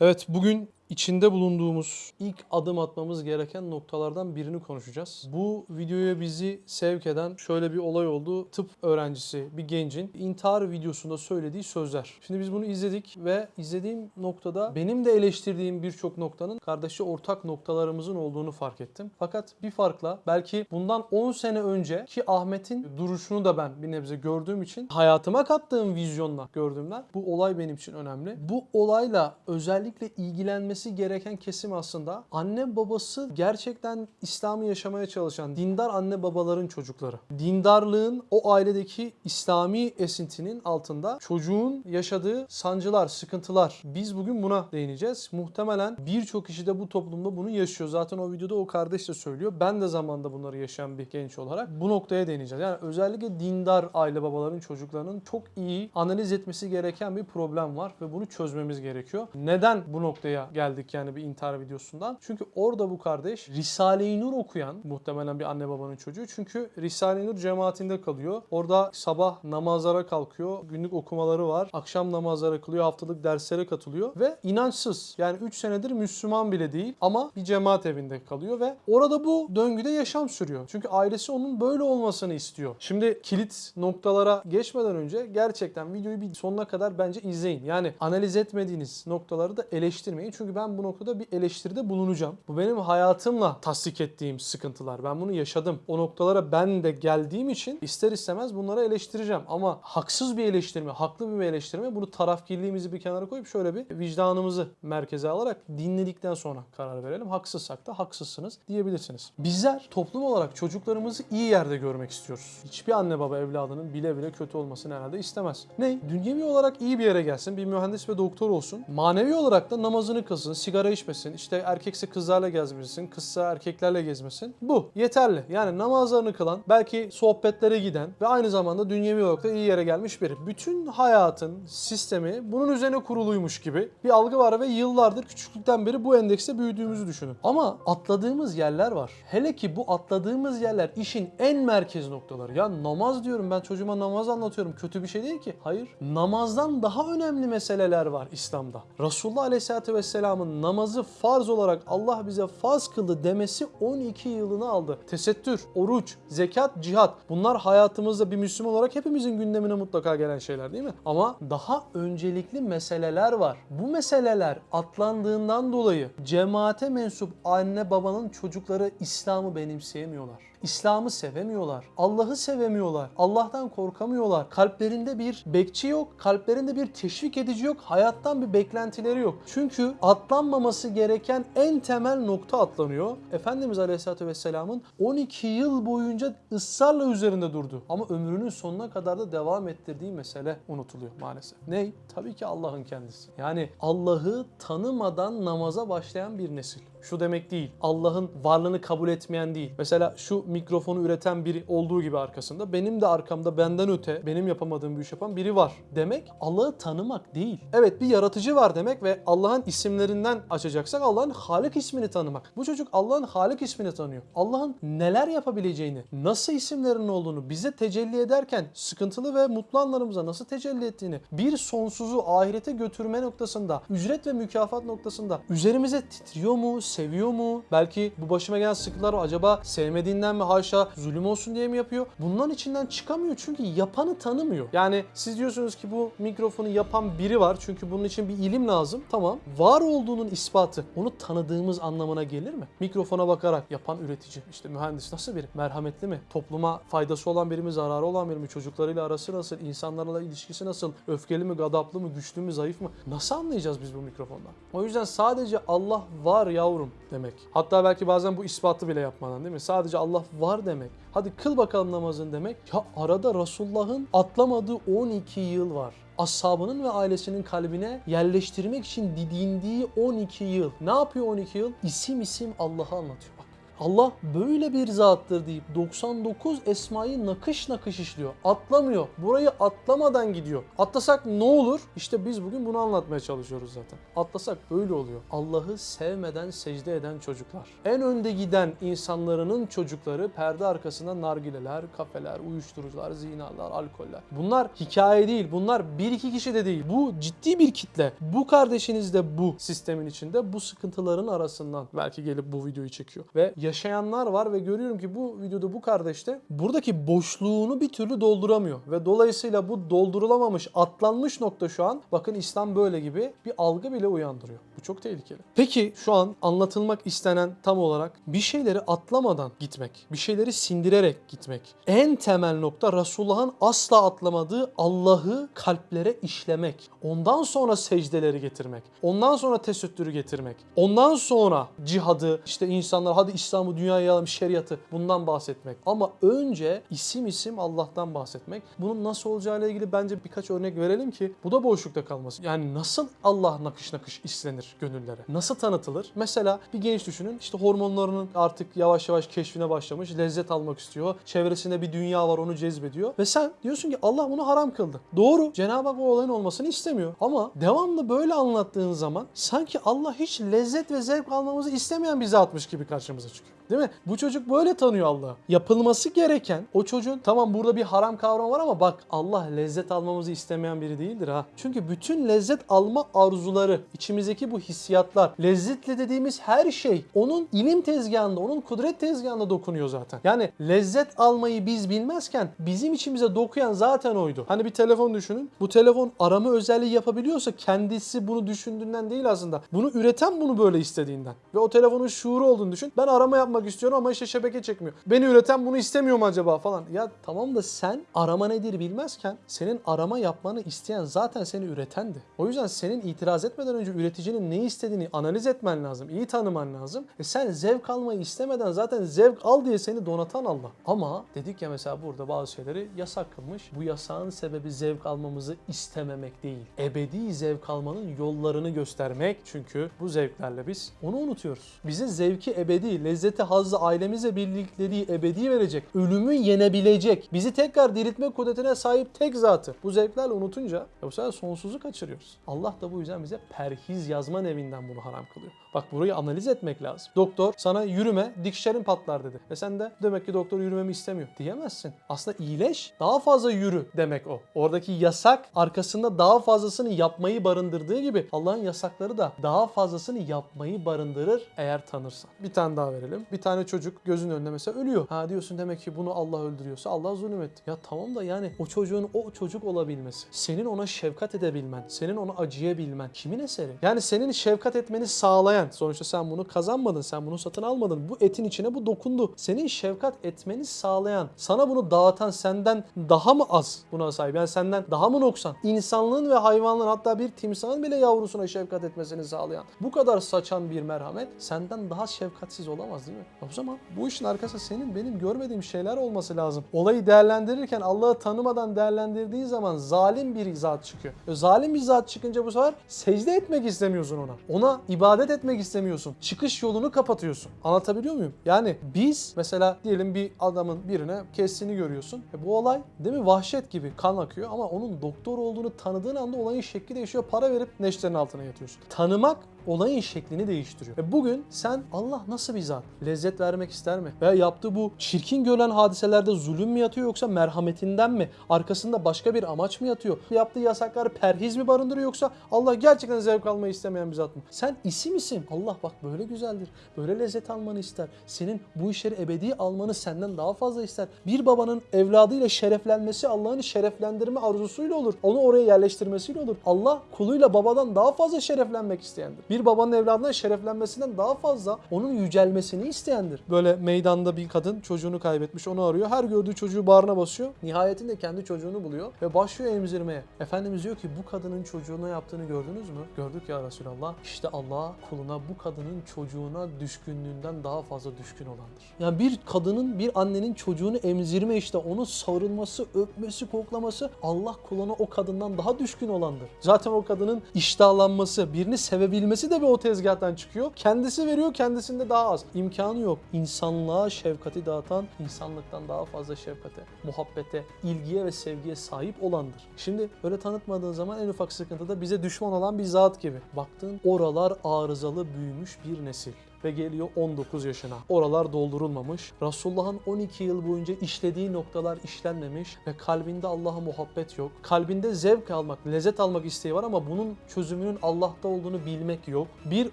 Evet bugün içinde bulunduğumuz ilk adım atmamız gereken noktalardan birini konuşacağız. Bu videoya bizi sevk eden şöyle bir olay oldu. Tıp öğrencisi bir gencin intihar videosunda söylediği sözler. Şimdi biz bunu izledik ve izlediğim noktada benim de eleştirdiğim birçok noktanın kardeşi ortak noktalarımızın olduğunu fark ettim. Fakat bir farkla belki bundan 10 sene önce ki Ahmet'in duruşunu da ben bir nebze gördüğüm için hayatıma kattığım vizyonla gördüğümden bu olay benim için önemli. Bu olayla özellikle ilgilenmesi gereken kesim aslında anne babası gerçekten İslam'ı yaşamaya çalışan dindar anne babaların çocukları. Dindarlığın o ailedeki İslami esintinin altında çocuğun yaşadığı sancılar, sıkıntılar. Biz bugün buna değineceğiz. Muhtemelen birçok kişi de bu toplumda bunu yaşıyor. Zaten o videoda o kardeş de söylüyor. Ben de zamanda bunları yaşayan bir genç olarak bu noktaya değineceğiz. Yani özellikle dindar aile babaların çocuklarının çok iyi analiz etmesi gereken bir problem var ve bunu çözmemiz gerekiyor. Neden bu noktaya geldik yani bir intihar videosundan? Çünkü orada bu kardeş Risale-i Nur okuyan muhtemelen bir anne babanın çocuğu. Çünkü Risale-i Nur cemaatinde kalıyor. Orada sabah namazlara kalkıyor. Günlük okumaları var. Akşam namazlara kılıyor. Haftalık derslere katılıyor ve inançsız. Yani 3 senedir Müslüman bile değil ama bir cemaat evinde kalıyor ve orada bu döngüde yaşam sürüyor. Çünkü ailesi onun böyle olmasını istiyor. Şimdi kilit noktalara geçmeden önce gerçekten videoyu bir sonuna kadar bence izleyin. Yani analiz etmediğiniz noktaları da eleştirmeyin. Çünkü ben bu noktada bir eleştiride bulunacağım. Bu benim hayatımla tasdik ettiğim sıkıntılar. Ben bunu yaşadım. O noktalara ben de geldiğim için ister istemez bunları eleştireceğim. Ama haksız bir eleştirme, haklı bir eleştirme bunu tarafkirliğimizi bir kenara koyup şöyle bir vicdanımızı merkeze alarak dinledikten sonra karar verelim. Haksızsak da haksızsınız diyebilirsiniz. Bizler toplum olarak çocuklarımızı iyi yerde görmek istiyoruz. Hiçbir anne baba evladının bile bile kötü olmasını herhalde istemez. Ne? Dünyevi olarak iyi bir yere gelsin, bir mühendis ve doktor olsun. Manevi olarak da namazını kılsın, sigara içmesin, işte erkekse kızlarla gezmesin, kızsa erkeklerle gezmesin. Bu yeterli. Yani namazlarını kılan, belki sohbetlere giden ve aynı zamanda dünyevi olarak da iyi yere gelmiş biri. Bütün hayatın sistemi bunun üzerine kuruluymuş gibi bir algı var ve yıllardır küçüklükten beri bu endekste büyüdüğümüzü düşünün. Ama atladığımız yerler var. Hele ki bu atladığımız yerler işin en merkez noktaları. Ya namaz diyorum ben çocuğuma namaz anlatıyorum. Kötü bir şey değil ki. Hayır. Namazdan daha önemli meseleler var İslam'da. Resulullah Aleyhisselatü Vesselam'ın namazı farz olarak Allah bize farz kıldı demesi 12 yılını aldı. Tesettür, oruç, zekat, cihat. Bunlar hayatımızda bir Müslüman olarak hepimizin gündemine mutlaka gelen şeyler değil mi? Ama daha öncelikli meseleler var. Bu meseleler atlandığından dolayı cemaate mensup anne babanın çocukları İslam'ı benimseyemiyorlar. İslam'ı sevemiyorlar. Allah'ı sevemiyorlar. Allah'tan korkamıyorlar. Kalplerinde bir bekçi yok. Kalplerinde bir teşvik edici yok. Hayattan bir beklentileri yok. Çünkü atlanmaması gereken en temel nokta atlanıyor. Efendimiz Aleyhisselatü Vesselam'ın 12 yıl boyunca ısrarla üzerinde durdu. Ama ömrünün sonuna kadar da devam ettirdiği mesele unutuluyor maalesef. Ney? Tabii ki Allah'ın kendisi. Yani Allah'ı tanımadan namaza başlayan bir nesil. Şu demek değil. Allah'ın varlığını kabul etmeyen değil. Mesela şu mikrofonu üreten biri olduğu gibi arkasında benim de arkamda benden öte benim yapamadığım bir iş yapan biri var demek Allah'ı tanımak değil. Evet bir yaratıcı var demek ve Allah'ın isimlerinden açacaksak Allah'ın Halik ismini tanımak. Bu çocuk Allah'ın Halik ismini tanıyor. Allah'ın neler yapabileceğini, nasıl isimlerinin olduğunu bize tecelli ederken sıkıntılı ve mutlu anlarımıza nasıl tecelli ettiğini, bir sonsuzu ahirete götürme noktasında, ücret ve mükafat noktasında üzerimize titriyor mu, seviyor mu? Belki bu başıma gelen sıkıntılar acaba sevmediğinden mi haşa zulüm olsun diye mi yapıyor? Bunların içinden çıkamıyor çünkü yapanı tanımıyor. Yani siz diyorsunuz ki bu mikrofonu yapan biri var çünkü bunun için bir ilim lazım. Tamam. Var olduğunun ispatı onu tanıdığımız anlamına gelir mi? Mikrofona bakarak yapan üretici, işte mühendis nasıl biri? Merhametli mi? Topluma faydası olan biri mi, zararı olan biri mi? Çocuklarıyla arası nasıl? İnsanlarla ilişkisi nasıl? Öfkeli mi, gadaplı mı, güçlü mü, zayıf mı? Nasıl anlayacağız biz bu mikrofondan? O yüzden sadece Allah var yavrum demek. Hatta belki bazen bu ispatı bile yapmadan değil mi? Sadece Allah var demek. Hadi kıl bakalım namazın demek. Ya arada Resulullah'ın atlamadığı 12 yıl var ashabının ve ailesinin kalbine yerleştirmek için didindiği 12 yıl. Ne yapıyor 12 yıl? İsim isim Allah'ı anlatıyor. Allah böyle bir zattır deyip 99 esmayı nakış nakış işliyor. Atlamıyor. Burayı atlamadan gidiyor. Atlasak ne olur? İşte biz bugün bunu anlatmaya çalışıyoruz zaten. Atlasak böyle oluyor. Allah'ı sevmeden secde eden çocuklar. En önde giden insanların çocukları perde arkasında nargileler, kafeler, uyuşturucular, zinalar, alkoller. Bunlar hikaye değil. Bunlar bir iki kişi de değil. Bu ciddi bir kitle. Bu kardeşiniz de bu sistemin içinde bu sıkıntıların arasından belki gelip bu videoyu çekiyor. Ve yaşayanlar var ve görüyorum ki bu videoda bu kardeş de buradaki boşluğunu bir türlü dolduramıyor. Ve dolayısıyla bu doldurulamamış, atlanmış nokta şu an bakın İslam böyle gibi bir algı bile uyandırıyor. Bu çok tehlikeli. Peki şu an anlatılmak istenen tam olarak bir şeyleri atlamadan gitmek, bir şeyleri sindirerek gitmek. En temel nokta Resulullah'ın asla atlamadığı Allah'ı kalplere işlemek. Ondan sonra secdeleri getirmek. Ondan sonra tesettürü getirmek. Ondan sonra cihadı, işte insanlar hadi İslam'ı dünyaya yayalım, şeriatı bundan bahsetmek. Ama önce isim isim Allah'tan bahsetmek. Bunun nasıl olacağıyla ilgili bence birkaç örnek verelim ki bu da boşlukta kalmasın. Yani nasıl Allah nakış nakış işlenir gönüllere? Nasıl tanıtılır? Mesela bir genç düşünün işte hormonlarının artık yavaş yavaş keşfine başlamış. Lezzet almak istiyor. Çevresinde bir dünya var onu cezbediyor. Ve sen diyorsun ki Allah bunu haram kıldı. Doğru. Cenab-ı Hak o olayın olmasını istemiyor. Ama devamlı böyle anlattığın zaman sanki Allah hiç lezzet ve zevk almamızı istemeyen bir zatmış gibi karşımıza çıkıyor. Değil mi? Bu çocuk böyle tanıyor Allah'ı. Yapılması gereken o çocuğun tamam burada bir haram kavramı var ama bak Allah lezzet almamızı istemeyen biri değildir ha. Çünkü bütün lezzet alma arzuları, içimizdeki bu hissiyatlar, lezzetli dediğimiz her şey onun ilim tezgahında, onun kudret tezgahında dokunuyor zaten. Yani lezzet almayı biz bilmezken bizim içimize dokuyan zaten oydu. Hani bir telefon düşünün. Bu telefon arama özelliği yapabiliyorsa kendisi bunu düşündüğünden değil aslında. Bunu üreten bunu böyle istediğinden. Ve o telefonun şuuru olduğunu düşün. Ben arama yapmak istiyorum ama işte şebeke çekmiyor. Beni üreten bunu istemiyor mu acaba falan. Ya tamam da sen arama nedir bilmezken senin arama yapmanı isteyen zaten seni üretendi. O yüzden senin itiraz etmeden önce üreticinin ne istediğini analiz etmen lazım. iyi tanıman lazım. E sen zevk almayı istemeden zaten zevk al diye seni donatan Allah. Ama dedik ya mesela burada bazı şeyleri yasak kılmış. Bu yasağın sebebi zevk almamızı istememek değil. Ebedi zevk almanın yollarını göstermek. Çünkü bu zevklerle biz onu unutuyoruz. Bize zevki ebedi, lezzeti hazzı ailemizle birlikteliği ebedi verecek. Ölümü yenebilecek. Bizi tekrar diriltme kudretine sahip tek zatı. Bu zevklerle unutunca e bu sefer sonsuzu kaçırıyoruz. Allah da bu yüzden bize perhiz yazma evinden bunu haram kılıyor. Bak burayı analiz etmek lazım. Doktor sana yürüme dikişlerin patlar dedi. E sen de demek ki doktor yürümemi istemiyor diyemezsin. Aslında iyileş daha fazla yürü demek o. Oradaki yasak arkasında daha fazlasını yapmayı barındırdığı gibi Allah'ın yasakları da daha fazlasını yapmayı barındırır eğer tanırsan. Bir tane daha verelim. Bir tane çocuk gözün önünde mesela ölüyor. Ha diyorsun demek ki bunu Allah öldürüyorsa Allah zulüm etti. Ya tamam da yani o çocuğun o çocuk olabilmesi, senin ona şefkat edebilmen, senin ona acıyabilmen kimin eseri? Yani senin şefkat etmeni sağlayan, sonuçta sen bunu kazanmadın, sen bunu satın almadın. Bu etin içine bu dokundu. Senin şefkat etmeni sağlayan, sana bunu dağıtan senden daha mı az buna sahip? Yani senden daha mı noksan? İnsanlığın ve hayvanlığın hatta bir timsahın bile yavrusuna şefkat etmesini sağlayan bu kadar saçan bir merhamet senden daha şefkatsiz olamaz değil mi? O zaman bu işin arkasında senin benim görmediğim şeyler olması lazım. Olayı değerlendirirken Allah'ı tanımadan değerlendirdiği zaman zalim bir zat çıkıyor. E, zalim bir zat çıkınca bu sefer secde etmek istemiyorsun ona. Ona ibadet etmek istemiyorsun. Çıkış yolunu kapatıyorsun. Anlatabiliyor muyum? Yani biz mesela diyelim bir adamın birine kestiğini görüyorsun. E, bu olay değil mi vahşet gibi kan akıyor ama onun doktor olduğunu tanıdığın anda olayın şekli değişiyor. Para verip neşterin altına yatıyorsun. Tanımak olayın şeklini değiştiriyor. Ve bugün sen Allah nasıl bir zat? Lezzet vermek ister mi? Veya yaptığı bu çirkin görülen hadiselerde zulüm mü yatıyor yoksa merhametinden mi? Arkasında başka bir amaç mı yatıyor? Yaptığı yasakları perhiz mi barındırıyor yoksa Allah gerçekten zevk almayı istemeyen bir zat mı? Sen isim isim. Allah bak böyle güzeldir. Böyle lezzet almanı ister. Senin bu işleri ebedi almanı senden daha fazla ister. Bir babanın evladıyla şereflenmesi Allah'ın şereflendirme arzusuyla olur. Onu oraya yerleştirmesiyle olur. Allah kuluyla babadan daha fazla şereflenmek isteyendir. Bir babanın evladına şereflenmesinden daha fazla onun yücelmesini isteyendir. Böyle meydanda bir kadın çocuğunu kaybetmiş onu arıyor. Her gördüğü çocuğu bağrına basıyor. Nihayetinde kendi çocuğunu buluyor ve başlıyor emzirmeye. Efendimiz diyor ki bu kadının çocuğuna yaptığını gördünüz mü? Gördük ya Resulallah. İşte Allah kuluna bu kadının çocuğuna düşkünlüğünden daha fazla düşkün olandır. Yani bir kadının bir annenin çocuğunu emzirme işte onu sarılması, öpmesi, koklaması Allah kuluna o kadından daha düşkün olandır. Zaten o kadının iştahlanması, birini sevebilmesi De bir o tezgahtan çıkıyor. Kendisi veriyor kendisinde daha az. İmkanı yok. İnsanlığa şefkati dağıtan insanlıktan daha fazla şefkate, muhabbete, ilgiye ve sevgiye sahip olandır. Şimdi öyle tanıtmadığın zaman en ufak sıkıntıda bize düşman olan bir zat gibi. Baktın oralar arızalı büyümüş bir nesil ve geliyor 19 yaşına. Oralar doldurulmamış. Resulullah'ın 12 yıl boyunca işlediği noktalar işlenmemiş ve kalbinde Allah'a muhabbet yok. Kalbinde zevk almak, lezzet almak isteği var ama bunun çözümünün Allah'ta olduğunu bilmek yok. Bir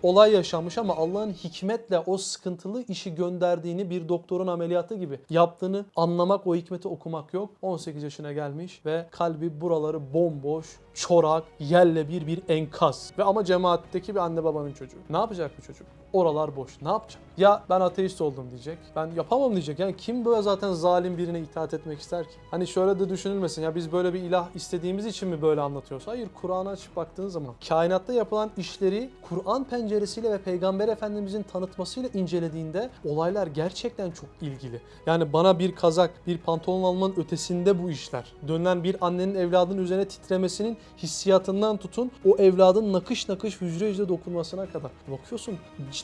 olay yaşanmış ama Allah'ın hikmetle o sıkıntılı işi gönderdiğini bir doktorun ameliyatı gibi yaptığını anlamak, o hikmeti okumak yok. 18 yaşına gelmiş ve kalbi buraları bomboş, çorak, yerle bir bir enkaz. Ve ama cemaatteki bir anne babanın çocuğu. Ne yapacak bu çocuk? Oralar boş. Ne yapacak? Ya ben ateist oldum diyecek. Ben yapamam diyecek. Yani kim böyle zaten zalim birine itaat etmek ister ki? Hani şöyle de düşünülmesin. Ya biz böyle bir ilah istediğimiz için mi böyle anlatıyoruz? Hayır. Kur'an'a açıp baktığın zaman kainatta yapılan işleri Kur'an penceresiyle ve Peygamber Efendimizin tanıtmasıyla incelediğinde olaylar gerçekten çok ilgili. Yani bana bir kazak, bir pantolon almanın ötesinde bu işler. Dönülen bir annenin evladının üzerine titremesinin hissiyatından tutun o evladın nakış nakış hücre hücre dokunmasına kadar. Bakıyorsun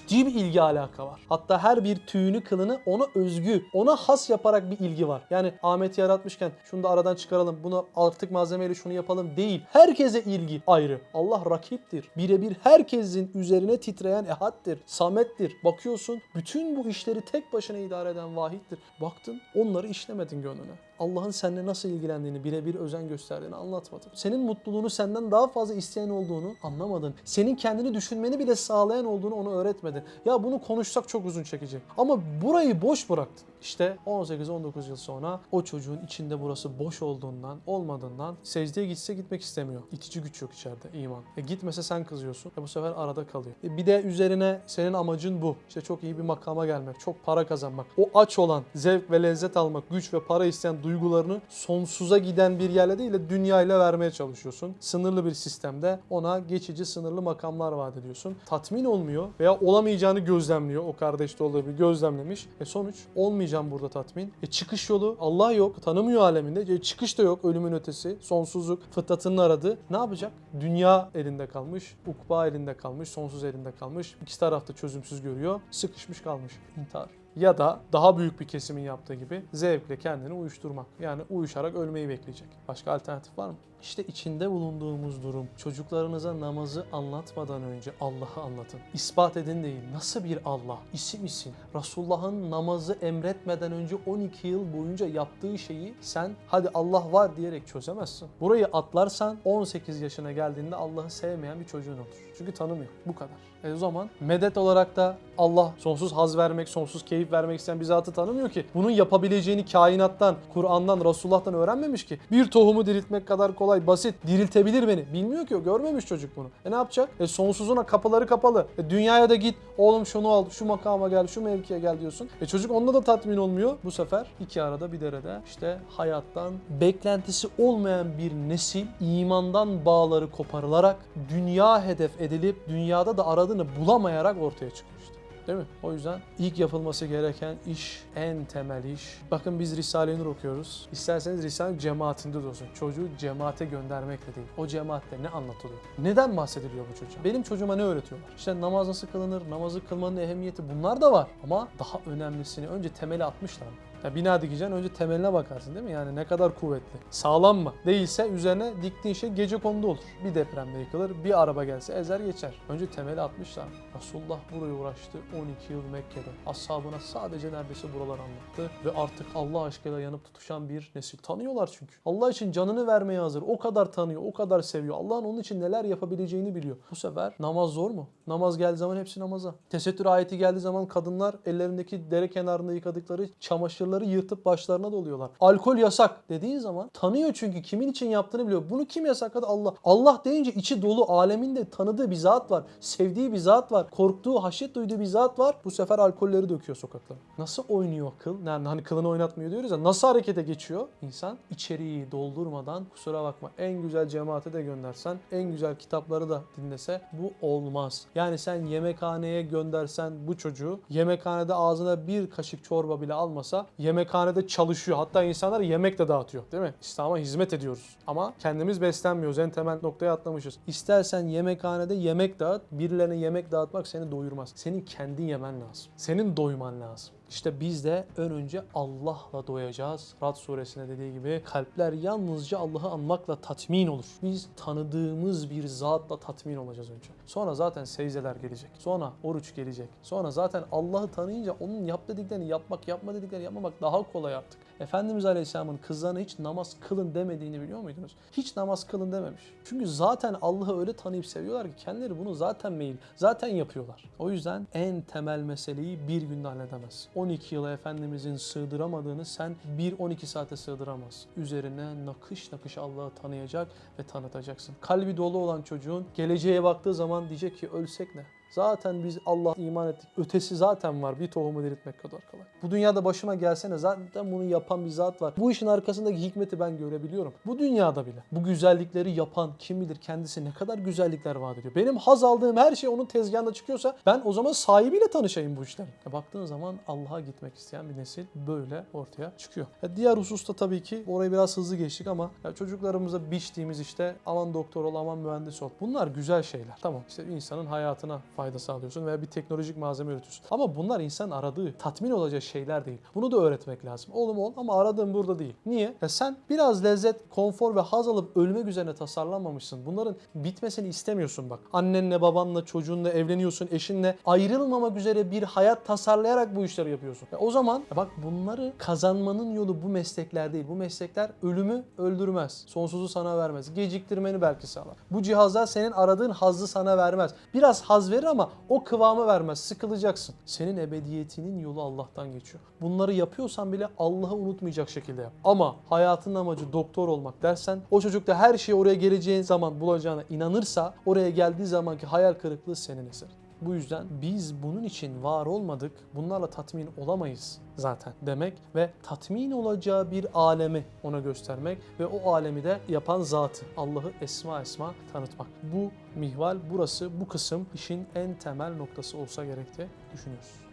ciddi bir ilgi alaka var. Hatta her bir tüyünü kılını ona özgü, ona has yaparak bir ilgi var. Yani Ahmet'i yaratmışken şunu da aradan çıkaralım, bunu artık malzemeyle şunu yapalım değil. Herkese ilgi ayrı. Allah rakiptir. Birebir herkesin üzerine titreyen ehaddir. Samettir. Bakıyorsun bütün bu işleri tek başına idare eden vahittir. Baktın onları işlemedin gönlüne. Allah'ın seninle nasıl ilgilendiğini, birebir özen gösterdiğini anlatmadın. Senin mutluluğunu senden daha fazla isteyen olduğunu anlamadın. Senin kendini düşünmeni bile sağlayan olduğunu ona öğretmedin. Ya bunu konuşsak çok uzun çekecek. Ama burayı boş bıraktın. İşte 18-19 yıl sonra o çocuğun içinde burası boş olduğundan, olmadığından secdeye gitse gitmek istemiyor. İtici güç yok içeride iman. E gitmese sen kızıyorsun. E bu sefer arada kalıyor. E bir de üzerine senin amacın bu. İşte çok iyi bir makama gelmek, çok para kazanmak. O aç olan, zevk ve lezzet almak, güç ve para isteyen duygularını sonsuza giden bir yerle değil de dünyayla vermeye çalışıyorsun. Sınırlı bir sistemde ona geçici sınırlı makamlar vaat ediyorsun. Tatmin olmuyor veya olamayacağını gözlemliyor. O kardeş de olduğu bir gözlemlemiş. E sonuç olmayacağım burada tatmin. E çıkış yolu Allah yok. Tanımıyor aleminde. E çıkış da yok. Ölümün ötesi. Sonsuzluk. Fıtratının aradı. Ne yapacak? Dünya elinde kalmış. Ukba elinde kalmış. Sonsuz elinde kalmış. İkisi tarafta çözümsüz görüyor. Sıkışmış kalmış. İntihar. Ya da daha büyük bir kesimin yaptığı gibi zevkle kendini uyuşturmak. Yani uyuşarak ölmeyi bekleyecek. Başka alternatif var mı? İşte içinde bulunduğumuz durum. Çocuklarınıza namazı anlatmadan önce Allah'ı anlatın. İspat edin değil. Nasıl bir Allah? İsim isim. Resulullah'ın namazı emretmeden önce 12 yıl boyunca yaptığı şeyi sen hadi Allah var diyerek çözemezsin. Burayı atlarsan 18 yaşına geldiğinde Allah'ı sevmeyen bir çocuğun olur. Çünkü tanımıyor. Bu kadar. E o zaman medet olarak da Allah sonsuz haz vermek, sonsuz keyif vermek isteyen bir zatı tanımıyor ki. Bunun yapabileceğini kainattan, Kur'an'dan, Resulullah'tan öğrenmemiş ki. Bir tohumu diriltmek kadar kolay, basit. Diriltebilir beni. Bilmiyor ki o. Görmemiş çocuk bunu. E ne yapacak? E sonsuzuna kapıları kapalı. E dünyaya da git. Oğlum şunu al, şu makama gel, şu mevkiye gel diyorsun. E çocuk onda da tatmin olmuyor. Bu sefer iki arada bir derede işte hayattan beklentisi olmayan bir nesil imandan bağları koparılarak dünya hedef edilip dünyada da aradığını bulamayarak ortaya çıkmıştı. Değil mi? O yüzden ilk yapılması gereken iş, en temel iş. Bakın biz Risale-i Nur okuyoruz. İsterseniz Risale cemaatinde de olsun. Çocuğu cemaate göndermekle değil. O cemaatte ne anlatılıyor? Neden bahsediliyor bu çocuğa? Benim çocuğuma ne öğretiyorlar? İşte namaz nasıl kılınır, namazı kılmanın ehemmiyeti bunlar da var. Ama daha önemlisini önce temeli atmışlar. Ya bina dikeceksin önce temeline bakarsın değil mi? Yani ne kadar kuvvetli. Sağlam mı? Değilse üzerine diktiğin şey gece kondu olur. Bir depremde yıkılır, bir araba gelse ezer geçer. Önce temeli atmışlar. Resulullah buraya uğraştı 12 yıl Mekke'de. Ashabına sadece neredeyse buralar anlattı. Ve artık Allah aşkıyla yanıp tutuşan bir nesil. Tanıyorlar çünkü. Allah için canını vermeye hazır. O kadar tanıyor, o kadar seviyor. Allah'ın onun için neler yapabileceğini biliyor. Bu sefer namaz zor mu? Namaz geldiği zaman hepsi namaza. Tesettür ayeti geldiği zaman kadınlar ellerindeki dere kenarında yıkadıkları çamaşırları yırtıp başlarına doluyorlar. Alkol yasak dediğin zaman tanıyor çünkü kimin için yaptığını biliyor. Bunu kim yasakladı? Allah. Allah deyince içi dolu aleminde tanıdığı bir zat var. Sevdiği bir zat var. Korktuğu, haşyet duyduğu bir zat var. Bu sefer alkolleri döküyor sokaklara. Nasıl oynuyor kıl? Yani hani kılını oynatmıyor diyoruz ya. Nasıl harekete geçiyor? İnsan içeriği doldurmadan kusura bakma en güzel cemaate de göndersen, en güzel kitapları da dinlese bu olmaz. Yani sen yemekhaneye göndersen bu çocuğu yemekhanede ağzına bir kaşık çorba bile almasa yemekhanede çalışıyor. Hatta insanlar yemek de dağıtıyor değil mi? İslam'a hizmet ediyoruz. Ama kendimiz beslenmiyoruz. En temel noktaya atlamışız. İstersen yemekhanede yemek dağıt. Birilerine yemek dağıtmak seni doyurmaz. Senin kendin yemen lazım. Senin doyman lazım. İşte biz de ön önce Allah'la doyacağız. Rad suresinde dediği gibi kalpler yalnızca Allah'ı anmakla tatmin olur. Biz tanıdığımız bir zatla tatmin olacağız önce. Sonra zaten secdeler gelecek. Sonra oruç gelecek. Sonra zaten Allah'ı tanıyınca onun yap dediklerini yapmak, yapma dediklerini yapmamak daha kolay artık. Efendimiz Aleyhisselam'ın kızlarına hiç namaz kılın demediğini biliyor muydunuz? Hiç namaz kılın dememiş. Çünkü zaten Allah'ı öyle tanıyıp seviyorlar ki kendileri bunu zaten meyil, zaten yapıyorlar. O yüzden en temel meseleyi bir günde halledemez. 12 yıla Efendimizin sığdıramadığını sen 1-12 saate sığdıramaz. Üzerine nakış nakış Allah'ı tanıyacak ve tanıtacaksın. Kalbi dolu olan çocuğun geleceğe baktığı zaman diyecek ki ölsek ne? Zaten biz Allah'a iman ettik. Ötesi zaten var. Bir tohumu diriltmek kadar kolay. Bu dünyada başıma gelsene zaten bunu yapan bir zat var. Bu işin arkasındaki hikmeti ben görebiliyorum. Bu dünyada bile. Bu güzellikleri yapan kim bilir kendisi ne kadar güzellikler vaat ediyor. Benim haz aldığım her şey onun tezgahında çıkıyorsa ben o zaman sahibiyle tanışayım bu işlerin. Ya baktığın zaman Allah'a gitmek isteyen bir nesil böyle ortaya çıkıyor. Ya diğer hususta tabii ki orayı biraz hızlı geçtik ama çocuklarımıza biçtiğimiz işte aman doktor ol aman mühendis ol. Bunlar güzel şeyler. Tamam işte insanın hayatına fayda sağlıyorsun veya bir teknolojik malzeme üretiyorsun. Ama bunlar insanın aradığı, tatmin olacağı şeyler değil. Bunu da öğretmek lazım. Oğlum ol ama aradığın burada değil. Niye? Ya sen biraz lezzet, konfor ve haz alıp ölmek üzerine tasarlanmamışsın. Bunların bitmesini istemiyorsun bak. Annenle, babanla, çocuğunla evleniyorsun, eşinle ayrılmamak üzere bir hayat tasarlayarak bu işleri yapıyorsun. Ya o zaman ya bak bunları kazanmanın yolu bu meslekler değil. Bu meslekler ölümü öldürmez. Sonsuzu sana vermez. Geciktirmeni belki sağlar. Bu cihazlar senin aradığın hazzı sana vermez. Biraz haz verir ama o kıvamı vermez. Sıkılacaksın. Senin ebediyetinin yolu Allah'tan geçiyor. Bunları yapıyorsan bile Allah'ı unutmayacak şekilde yap. Ama hayatın amacı doktor olmak dersen o çocuk da her şeyi oraya geleceğin zaman bulacağına inanırsa oraya geldiği zamanki hayal kırıklığı senin eserin. Bu yüzden biz bunun için var olmadık, bunlarla tatmin olamayız zaten demek ve tatmin olacağı bir alemi ona göstermek ve o alemi de yapan zatı Allah'ı esma esma tanıtmak. Bu mihval burası bu kısım işin en temel noktası olsa gerek diye düşünüyoruz.